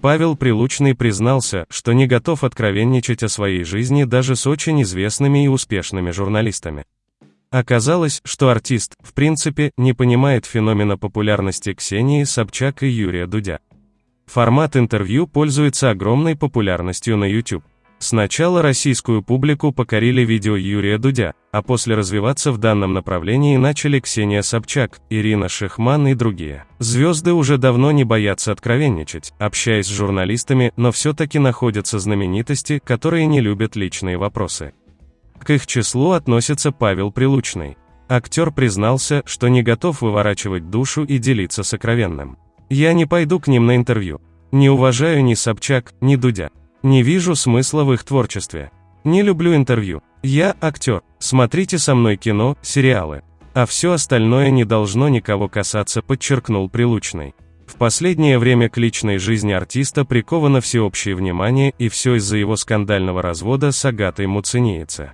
Павел Прилучный признался, что не готов откровенничать о своей жизни даже с очень известными и успешными журналистами. Оказалось, что артист, в принципе, не понимает феномена популярности Ксении Собчак и Юрия Дудя. Формат интервью пользуется огромной популярностью на YouTube. Сначала российскую публику покорили видео Юрия Дудя, а после развиваться в данном направлении начали Ксения Собчак, Ирина Шихман и другие. Звезды уже давно не боятся откровенничать, общаясь с журналистами, но все-таки находятся знаменитости, которые не любят личные вопросы. К их числу относится Павел Прилучный. Актер признался, что не готов выворачивать душу и делиться сокровенным. «Я не пойду к ним на интервью. Не уважаю ни Собчак, ни Дудя. Не вижу смысла в их творчестве. Не люблю интервью. Я актер. Смотрите со мной кино, сериалы. А все остальное не должно никого касаться, подчеркнул Прилучный. В последнее время к личной жизни артиста приковано всеобщее внимание, и все из-за его скандального развода с Агатой Муцениеце.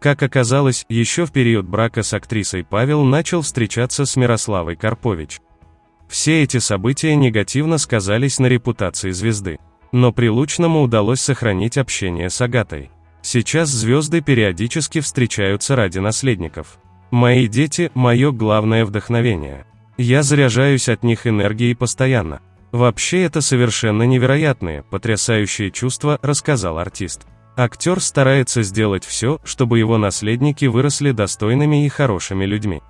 Как оказалось, еще в период брака с актрисой Павел начал встречаться с Мирославой Карпович. Все эти события негативно сказались на репутации звезды. Но Прилучному удалось сохранить общение с Агатой. Сейчас звезды периодически встречаются ради наследников. Мои дети – мое главное вдохновение. Я заряжаюсь от них энергией постоянно. Вообще это совершенно невероятные, потрясающие чувства, рассказал артист. Актер старается сделать все, чтобы его наследники выросли достойными и хорошими людьми.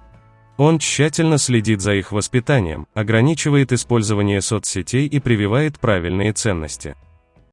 Он тщательно следит за их воспитанием, ограничивает использование соцсетей и прививает правильные ценности.